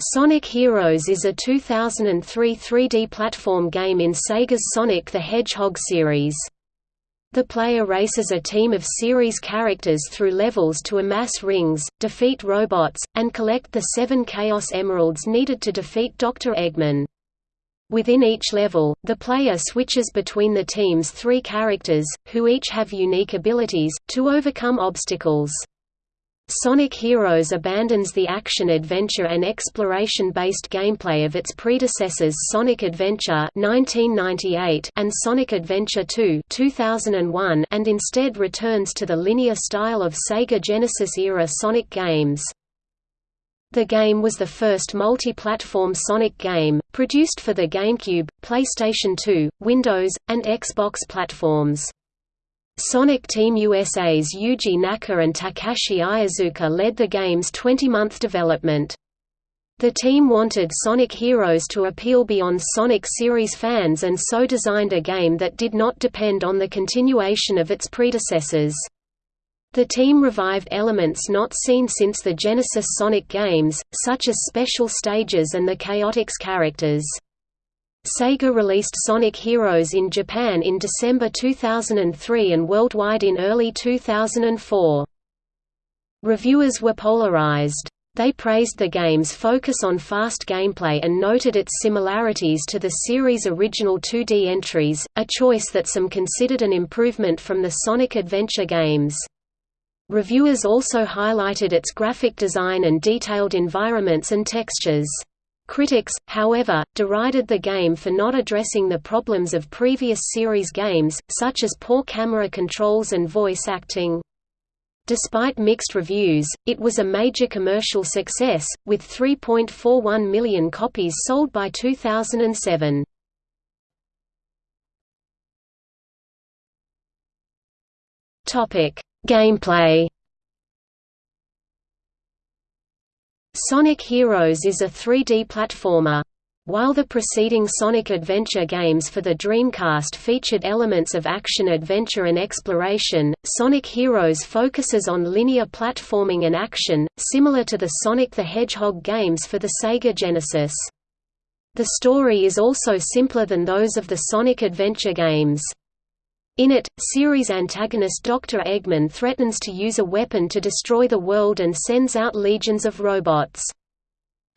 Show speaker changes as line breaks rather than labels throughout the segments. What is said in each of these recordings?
Sonic Heroes is a 2003 3D platform game in Sega's Sonic the Hedgehog series. The player races a team of series characters through levels to amass rings, defeat robots, and collect the seven Chaos Emeralds needed to defeat Dr. Eggman. Within each level, the player switches between the team's three characters, who each have unique abilities, to overcome obstacles. Sonic Heroes abandons the action-adventure and exploration-based gameplay of its predecessors Sonic Adventure 1998 and Sonic Adventure 2 2001 and instead returns to the linear style of Sega Genesis-era Sonic games. The game was the first multi-platform Sonic game, produced for the GameCube, PlayStation 2, Windows, and Xbox platforms. Sonic Team USA's Yuji Naka and Takashi Iizuka led the game's 20-month development. The team wanted Sonic Heroes to appeal beyond Sonic series fans and so designed a game that did not depend on the continuation of its predecessors. The team revived elements not seen since the Genesis Sonic games, such as special stages and the Chaotix characters. Sega released Sonic Heroes in Japan in December 2003 and worldwide in early 2004. Reviewers were polarized. They praised the game's focus on fast gameplay and noted its similarities to the series' original 2D entries, a choice that some considered an improvement from the Sonic Adventure games. Reviewers also highlighted its graphic design and detailed environments and textures. Critics, however, derided the game for not addressing the problems of previous series games, such as poor camera controls and voice acting. Despite mixed reviews, it was a major commercial success, with 3.41 million copies sold by 2007. Gameplay Sonic Heroes is a 3D platformer. While the preceding Sonic Adventure games for the Dreamcast featured elements of action-adventure and exploration, Sonic Heroes focuses on linear platforming and action, similar to the Sonic the Hedgehog games for the Sega Genesis. The story is also simpler than those of the Sonic Adventure games. In it, series antagonist Dr. Eggman threatens to use a weapon to destroy the world and sends out legions of robots.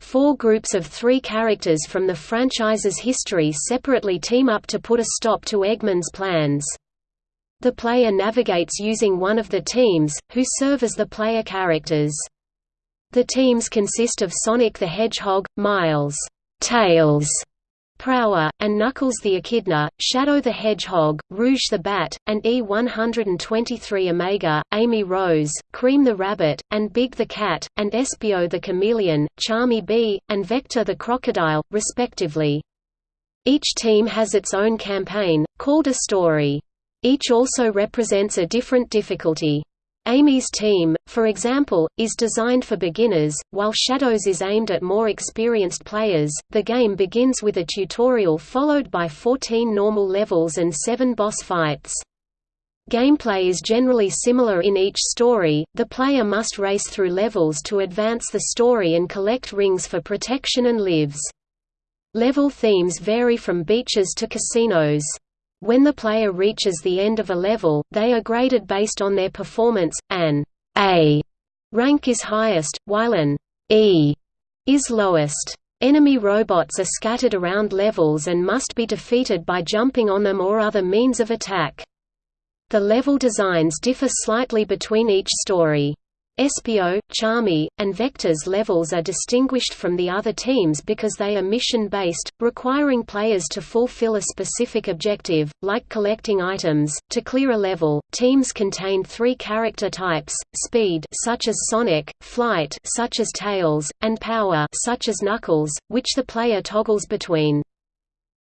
Four groups of three characters from the franchise's history separately team up to put a stop to Eggman's plans. The player navigates using one of the teams, who serve as the player characters. The teams consist of Sonic the Hedgehog, Miles, Tails, Prower, and Knuckles the Echidna, Shadow the Hedgehog, Rouge the Bat, and E-123 Omega, Amy Rose, Cream the Rabbit, and Big the Cat, and Espio the Chameleon, Charmy Bee, and Vector the Crocodile, respectively. Each team has its own campaign, called a story. Each also represents a different difficulty. Amy's team, for example, is designed for beginners, while Shadows is aimed at more experienced players. The game begins with a tutorial followed by 14 normal levels and 7 boss fights. Gameplay is generally similar in each story, the player must race through levels to advance the story and collect rings for protection and lives. Level themes vary from beaches to casinos. When the player reaches the end of a level, they are graded based on their performance. An A rank is highest, while an E is lowest. Enemy robots are scattered around levels and must be defeated by jumping on them or other means of attack. The level designs differ slightly between each story. Espio, Charmy, and Vector's levels are distinguished from the other teams because they are mission-based, requiring players to fulfill a specific objective, like collecting items. To clear a level, teams contain three character types: speed, such as Sonic; flight, such as Tails; and power, such as Knuckles, which the player toggles between.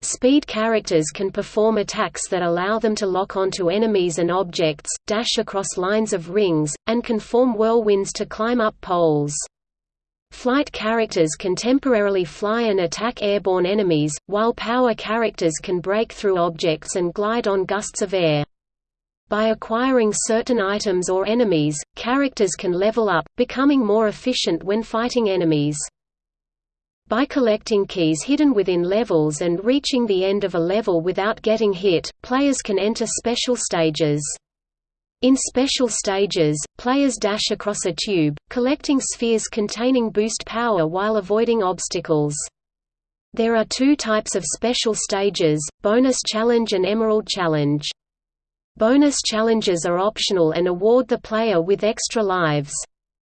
Speed characters can perform attacks that allow them to lock onto enemies and objects, dash across lines of rings, and can form whirlwinds to climb up poles. Flight characters can temporarily fly and attack airborne enemies, while power characters can break through objects and glide on gusts of air. By acquiring certain items or enemies, characters can level up, becoming more efficient when fighting enemies. By collecting keys hidden within levels and reaching the end of a level without getting hit, players can enter special stages. In special stages, players dash across a tube, collecting spheres containing boost power while avoiding obstacles. There are two types of special stages, Bonus Challenge and Emerald Challenge. Bonus challenges are optional and award the player with extra lives.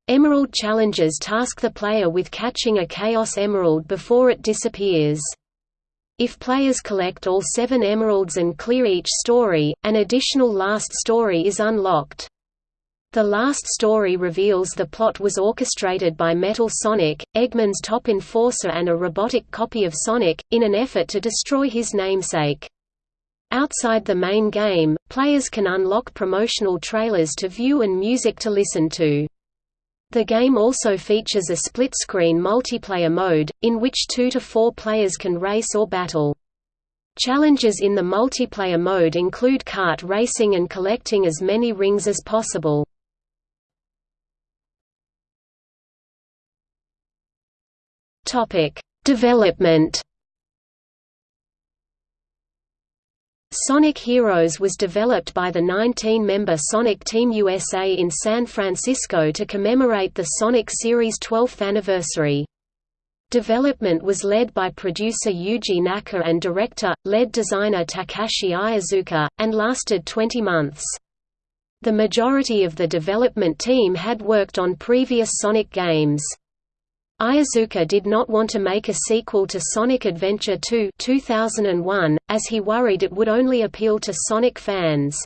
Emerald challenges task the player with catching a Chaos Emerald before it disappears. If players collect all seven emeralds and clear each story, an additional last story is unlocked. The last story reveals the plot was orchestrated by Metal Sonic, Eggman's top enforcer and a robotic copy of Sonic, in an effort to destroy his namesake. Outside the main game, players can unlock promotional trailers to view and music to listen to. The game also features a split-screen multiplayer mode, in which two to four players can race or battle. Challenges in the multiplayer mode include kart racing and collecting as many rings as possible. Development Sonic Heroes was developed by the 19-member Sonic Team USA in San Francisco to commemorate the Sonic series' 12th anniversary. Development was led by producer Yuji Naka and director, lead designer Takashi Iizuka, and lasted 20 months. The majority of the development team had worked on previous Sonic games. Iizuka did not want to make a sequel to Sonic Adventure 2 2001, as he worried it would only appeal to Sonic fans.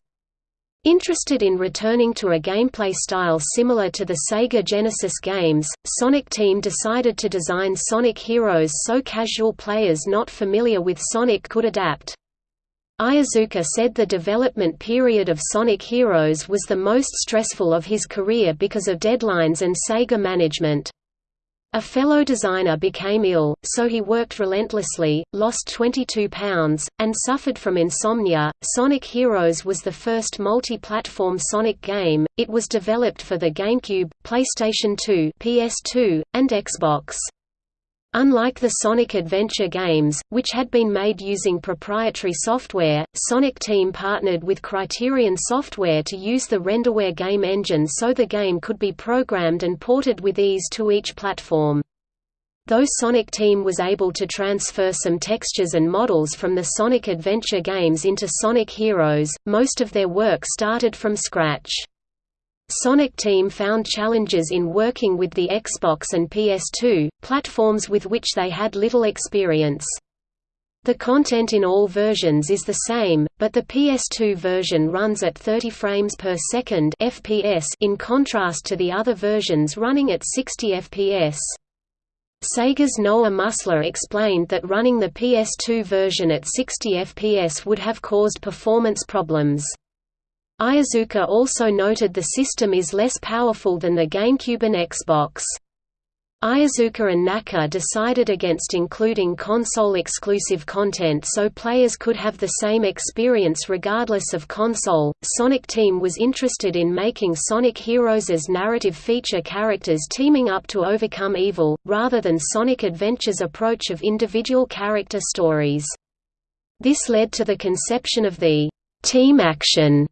Interested in returning to a gameplay style similar to the Sega Genesis games, Sonic Team decided to design Sonic Heroes so casual players not familiar with Sonic could adapt. Iizuka said the development period of Sonic Heroes was the most stressful of his career because of deadlines and Sega management. A fellow designer became ill, so he worked relentlessly, lost 22 pounds, and suffered from insomnia. Sonic Heroes was the first multi-platform Sonic game. It was developed for the GameCube, PlayStation 2, PS2, and Xbox. Unlike the Sonic Adventure games, which had been made using proprietary software, Sonic Team partnered with Criterion Software to use the Renderware game engine so the game could be programmed and ported with ease to each platform. Though Sonic Team was able to transfer some textures and models from the Sonic Adventure games into Sonic Heroes, most of their work started from scratch. Sonic Team found challenges in working with the Xbox and PS2, platforms with which they had little experience. The content in all versions is the same, but the PS2 version runs at 30 frames per second (FPS) in contrast to the other versions running at 60 FPS. Sega's Noah Musler explained that running the PS2 version at 60 FPS would have caused performance problems. Iizuka also noted the system is less powerful than the GameCube and Xbox. Iizuka and Naka decided against including console-exclusive content so players could have the same experience regardless of console. Sonic Team was interested in making Sonic Heroes as narrative feature characters teaming up to overcome evil, rather than Sonic Adventure's approach of individual character stories. This led to the conception of the team action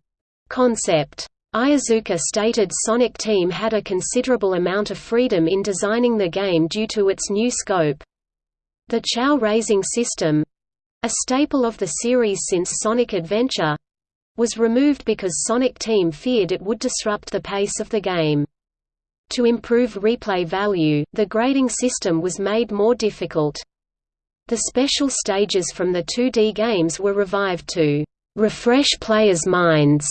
concept. Iizuka stated Sonic Team had a considerable amount of freedom in designing the game due to its new scope. The Chao raising system—a staple of the series since Sonic Adventure—was removed because Sonic Team feared it would disrupt the pace of the game. To improve replay value, the grading system was made more difficult. The special stages from the 2D games were revived to refresh players' minds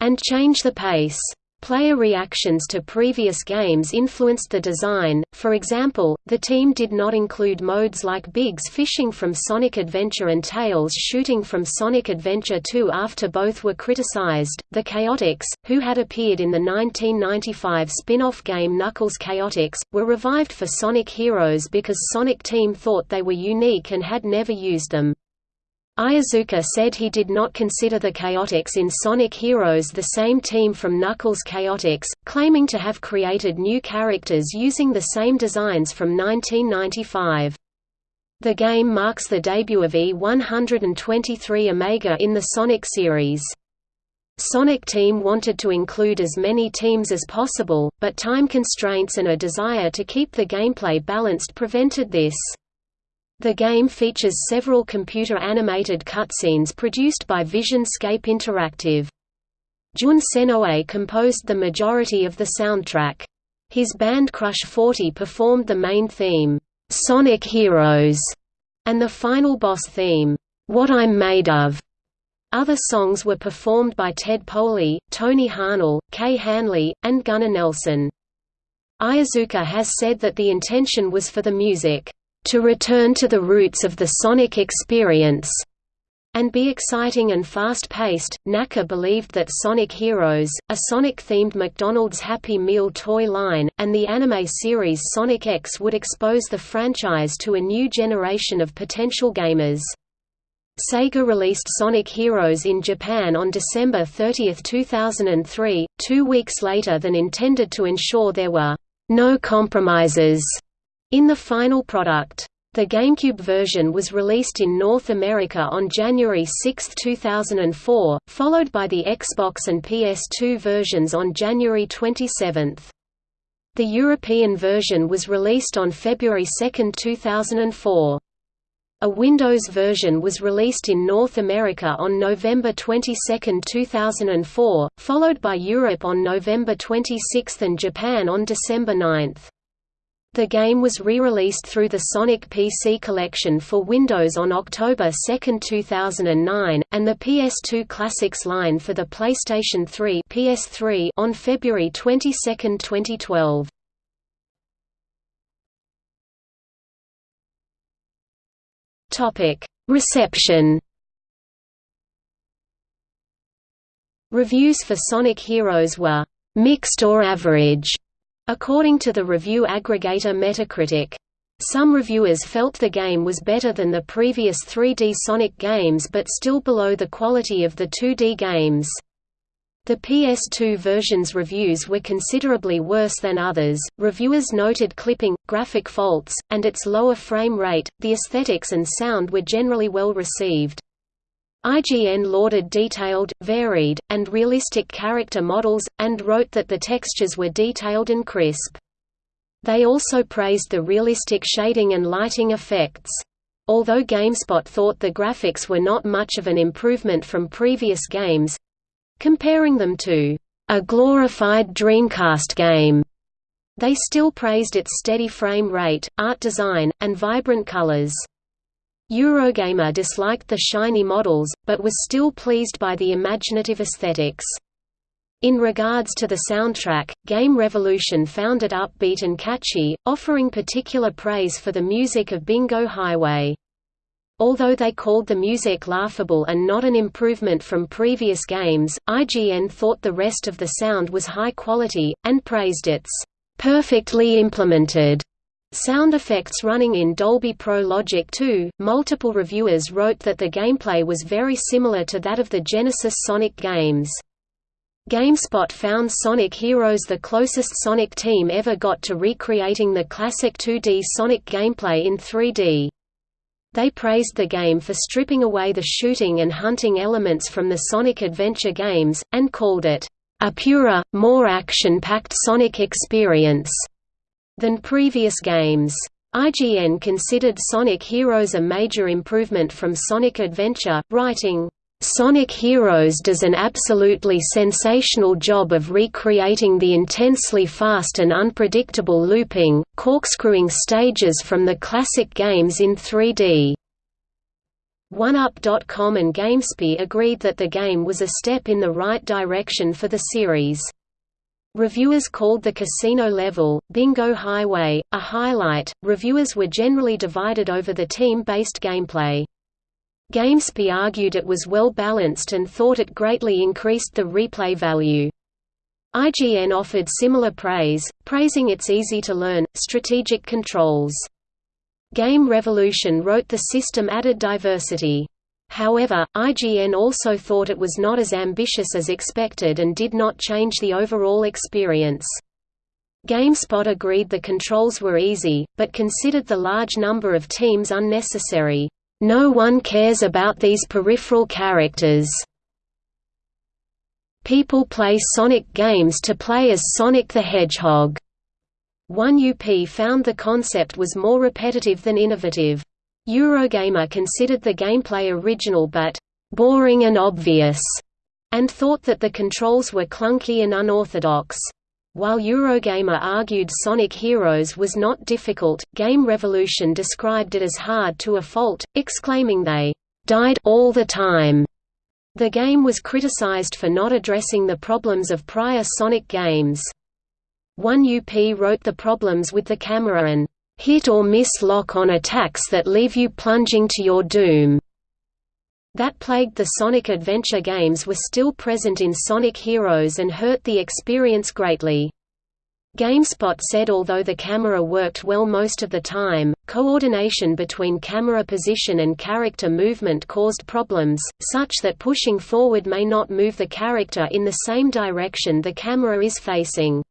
and change the pace. Player reactions to previous games influenced the design, for example, the team did not include modes like Big's fishing from Sonic Adventure and Tails shooting from Sonic Adventure 2 after both were criticized. The Chaotix, who had appeared in the 1995 spin off game Knuckles Chaotix, were revived for Sonic Heroes because Sonic Team thought they were unique and had never used them. Iizuka said he did not consider the Chaotix in Sonic Heroes the same team from Knuckles Chaotix, claiming to have created new characters using the same designs from 1995. The game marks the debut of E123 Omega in the Sonic series. Sonic Team wanted to include as many teams as possible, but time constraints and a desire to keep the gameplay balanced prevented this. The game features several computer-animated cutscenes produced by Visionscape Interactive. Jun Senoue composed the majority of the soundtrack. His band Crush 40 performed the main theme, "'Sonic Heroes' and the final boss theme, "'What I'm Made Of'. Other songs were performed by Ted Poley, Tony Harnell, Kay Hanley, and Gunnar Nelson. Iizuka has said that the intention was for the music, "...to return to the roots of the sonic experience." and be exciting and fast-paced. Naka believed that Sonic Heroes, a Sonic-themed McDonald's Happy Meal toy line, and the anime series Sonic X would expose the franchise to a new generation of potential gamers. Sega released Sonic Heroes in Japan on December 30, 2003, two weeks later than intended to ensure there were no compromises in the final product. The GameCube version was released in North America on January 6, 2004, followed by the Xbox and PS2 versions on January 27. The European version was released on February 2, 2004. A Windows version was released in North America on November 22, 2004, followed by Europe on November 26 and Japan on December 9. The game was re-released through the Sonic PC Collection for Windows on October 2, 2009, and the PS2 Classics line for the PlayStation 3 PS3 on February 22, 2012. Topic: Reception. Reviews for Sonic Heroes were mixed or average According to the review aggregator Metacritic. Some reviewers felt the game was better than the previous 3D Sonic games but still below the quality of the 2D games. The PS2 version's reviews were considerably worse than others. Reviewers noted clipping, graphic faults, and its lower frame rate. The aesthetics and sound were generally well received. IGN lauded detailed, varied, and realistic character models, and wrote that the textures were detailed and crisp. They also praised the realistic shading and lighting effects. Although GameSpot thought the graphics were not much of an improvement from previous games—comparing them to a glorified Dreamcast game, they still praised its steady frame rate, art design, and vibrant colors. Eurogamer disliked the shiny models, but was still pleased by the imaginative aesthetics. In regards to the soundtrack, Game Revolution found it upbeat and catchy, offering particular praise for the music of Bingo Highway. Although they called the music laughable and not an improvement from previous games, IGN thought the rest of the sound was high quality, and praised its perfectly implemented Sound effects running in Dolby Pro Logic 2. Multiple reviewers wrote that the gameplay was very similar to that of the Genesis Sonic games. GameSpot found Sonic Heroes the closest Sonic team ever got to recreating the classic 2D Sonic gameplay in 3D. They praised the game for stripping away the shooting and hunting elements from the Sonic Adventure games, and called it, "...a purer, more action-packed Sonic experience." Than previous games. IGN considered Sonic Heroes a major improvement from Sonic Adventure, writing, Sonic Heroes does an absolutely sensational job of recreating the intensely fast and unpredictable looping, corkscrewing stages from the classic games in 3D. OneUp.com and GameSpy agreed that the game was a step in the right direction for the series. Reviewers called the casino level, Bingo Highway, a highlight. Reviewers were generally divided over the team based gameplay. GameSpy argued it was well balanced and thought it greatly increased the replay value. IGN offered similar praise, praising its easy-to-learn, strategic controls. Game Revolution wrote the system added diversity. However, IGN also thought it was not as ambitious as expected and did not change the overall experience. GameSpot agreed the controls were easy, but considered the large number of teams unnecessary. No one cares about these peripheral characters. People play Sonic games to play as Sonic the Hedgehog. 1UP found the concept was more repetitive than innovative. Eurogamer considered the gameplay original but boring and obvious, and thought that the controls were clunky and unorthodox. While Eurogamer argued Sonic Heroes was not difficult, Game Revolution described it as hard to a fault, exclaiming they died all the time. The game was criticized for not addressing the problems of prior Sonic games. 1UP wrote the problems with the camera and hit-or-miss lock-on attacks that leave you plunging to your doom that plagued the Sonic Adventure games were still present in Sonic Heroes and hurt the experience greatly. GameSpot said although the camera worked well most of the time, coordination between camera position and character movement caused problems, such that pushing forward may not move the character in the same direction the camera is facing.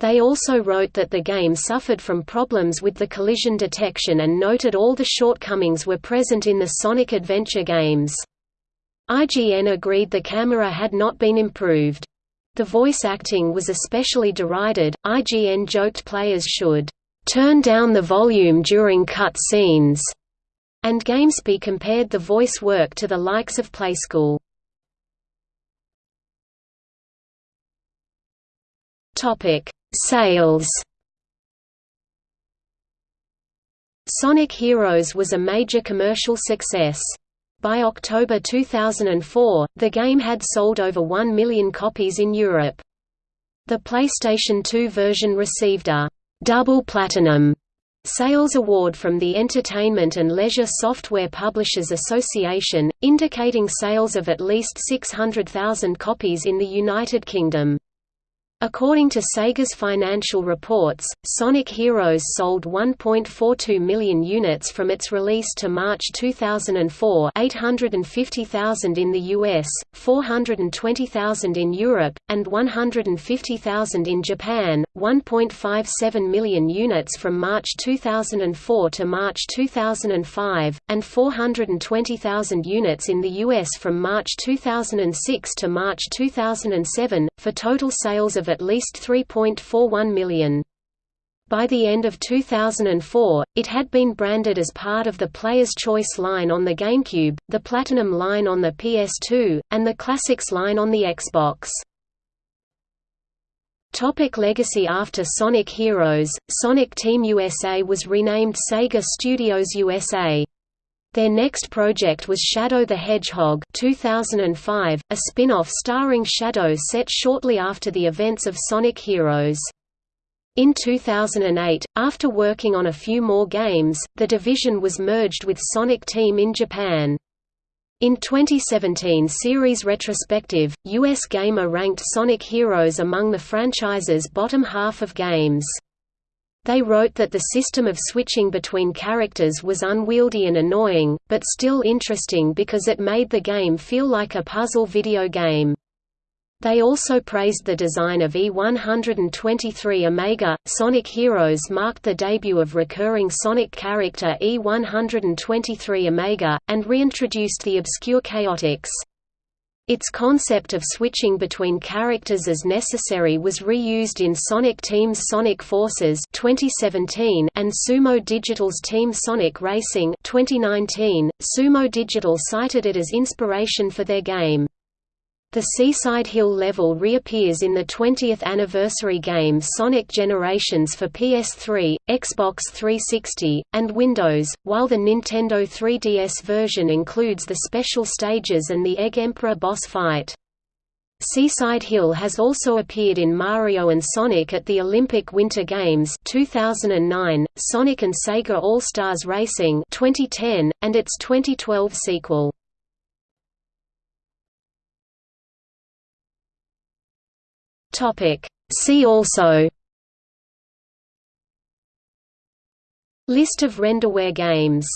They also wrote that the game suffered from problems with the collision detection and noted all the shortcomings were present in the Sonic Adventure games. IGN agreed the camera had not been improved. The voice acting was especially derided. IGN joked players should turn down the volume during cut scenes, and GameSpy compared the voice work to the likes of Playskool. Topic: Sales Sonic Heroes was a major commercial success. By October 2004, the game had sold over 1 million copies in Europe. The PlayStation 2 version received a «double platinum» sales award from the Entertainment and Leisure Software Publishers Association, indicating sales of at least 600,000 copies in the United Kingdom. According to Sega's financial reports, Sonic Heroes sold 1.42 million units from its release to March 2004 850,000 in the US, 420,000 in Europe, and 150,000 in Japan, 1.57 million units from March 2004 to March 2005, and 420,000 units in the US from March 2006 to March 2007, for total sales at least 3.41 million. By the end of 2004, it had been branded as part of the Player's Choice line on the GameCube, the Platinum line on the PS2, and the Classics line on the Xbox. Topic legacy After Sonic Heroes, Sonic Team USA was renamed Sega Studios USA. Their next project was Shadow the Hedgehog 2005, a spin-off starring Shadow set shortly after the events of Sonic Heroes. In 2008, after working on a few more games, the division was merged with Sonic Team in Japan. In 2017 series retrospective, US Gamer ranked Sonic Heroes among the franchise's bottom half of games. They wrote that the system of switching between characters was unwieldy and annoying, but still interesting because it made the game feel like a puzzle video game. They also praised the design of E123 Omega. Sonic Heroes marked the debut of recurring Sonic character E123 Omega, and reintroduced the obscure Chaotix. Its concept of switching between characters as necessary was reused in Sonic Team's Sonic Forces 2017 and Sumo Digital's Team Sonic Racing 2019. Sumo Digital cited it as inspiration for their game. The Seaside Hill level reappears in the 20th anniversary game Sonic Generations for PS3, Xbox 360, and Windows, while the Nintendo 3DS version includes the special stages and the Egg Emperor boss fight. Seaside Hill has also appeared in Mario and Sonic at the Olympic Winter Games 2009, Sonic and Sega All-Stars Racing 2010, and its 2012 sequel. Topic. See also List of renderware games